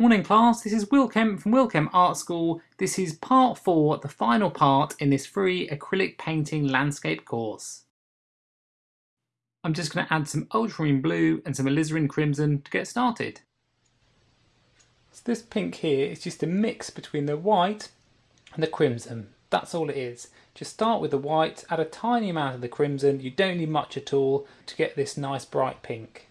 Morning class, this is Will Kemp from Will Kemp Art School. This is part four, the final part in this free acrylic painting landscape course. I'm just going to add some ultramarine blue and some alizarin crimson to get started. So this pink here is just a mix between the white and the crimson. That's all it is. Just start with the white, add a tiny amount of the crimson, you don't need much at all to get this nice bright pink.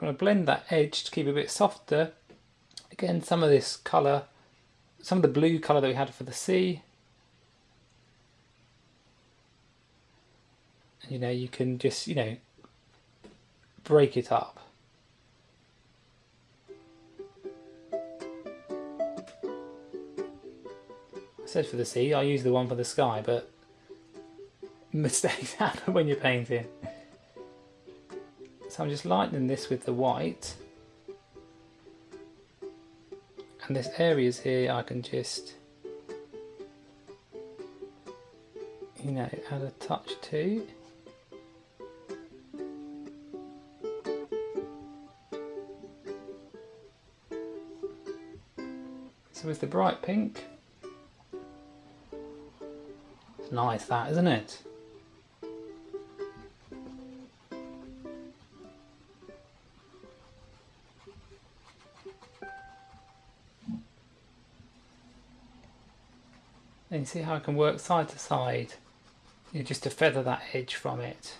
You want to blend that edge to keep it a bit softer, again some of this colour, some of the blue colour that we had for the sea. And, you know, you can just, you know, break it up. I said for the sea, I use the one for the sky, but mistakes happen when you're painting. So I'm just lightening this with the white. And this areas here I can just, you know, add a touch to. So with the bright pink, it's nice that, isn't it? And see how I can work side to side, you know, just to feather that edge from it.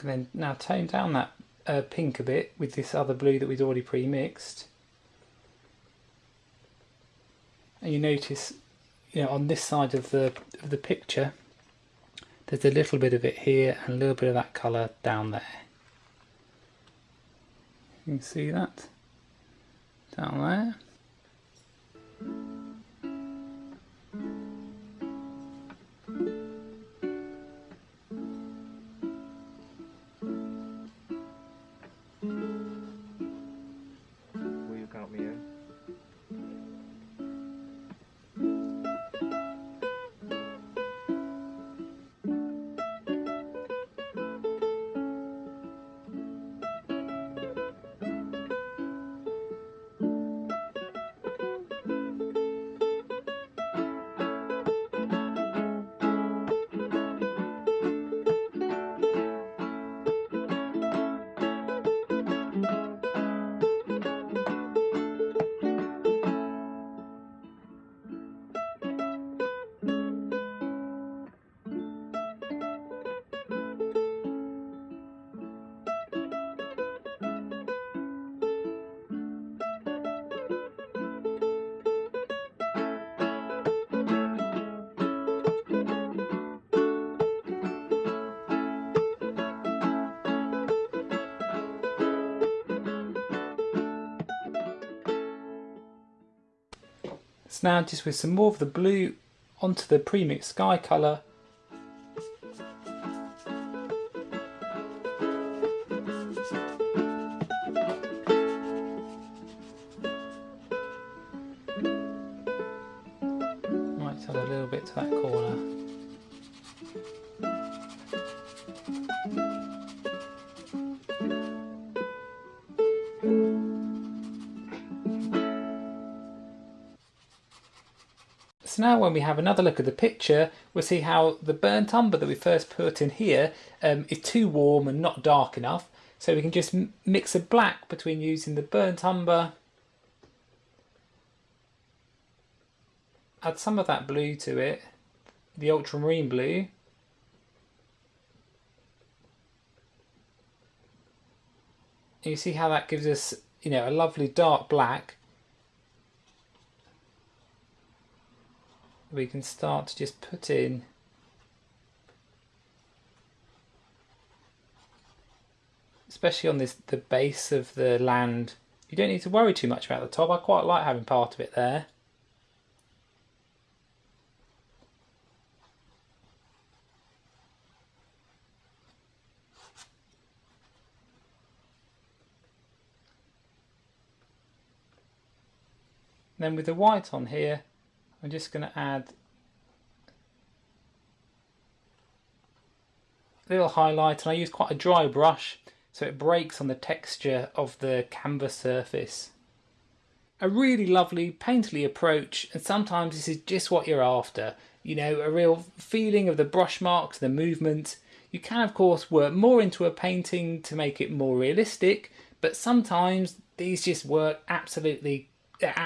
Can then now tone down that uh, pink a bit with this other blue that we'd already pre-mixed. And you notice, you know, on this side of the of the picture, there's a little bit of it here and a little bit of that colour down there. You can see that down there. So now just with some more of the blue onto the premixed sky colour. Might add a little bit to that So now when we have another look at the picture, we'll see how the burnt umber that we first put in here um, is too warm and not dark enough. So we can just mix a black between using the burnt umber, add some of that blue to it, the ultramarine blue, you see how that gives us you know a lovely dark black we can start to just put in especially on this the base of the land you don't need to worry too much about the top. I quite like having part of it there. Then with the white on here I'm just going to add a little highlight and I use quite a dry brush so it breaks on the texture of the canvas surface. A really lovely painterly approach and sometimes this is just what you're after. You know, a real feeling of the brush marks, the movement. You can of course work more into a painting to make it more realistic but sometimes these just work absolutely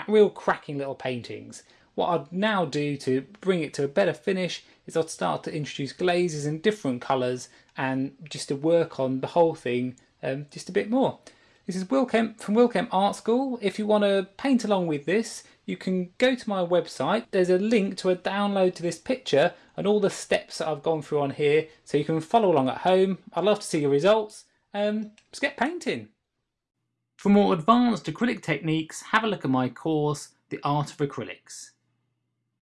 real cracking little paintings. What I'd now do to bring it to a better finish is I'd start to introduce glazes in different colours and just to work on the whole thing um, just a bit more. This is Will Kemp from Will Kemp Art School. If you want to paint along with this, you can go to my website. There's a link to a download to this picture and all the steps that I've gone through on here so you can follow along at home. I'd love to see your results. Um, let's get painting. For more advanced acrylic techniques, have a look at my course, The Art of Acrylics.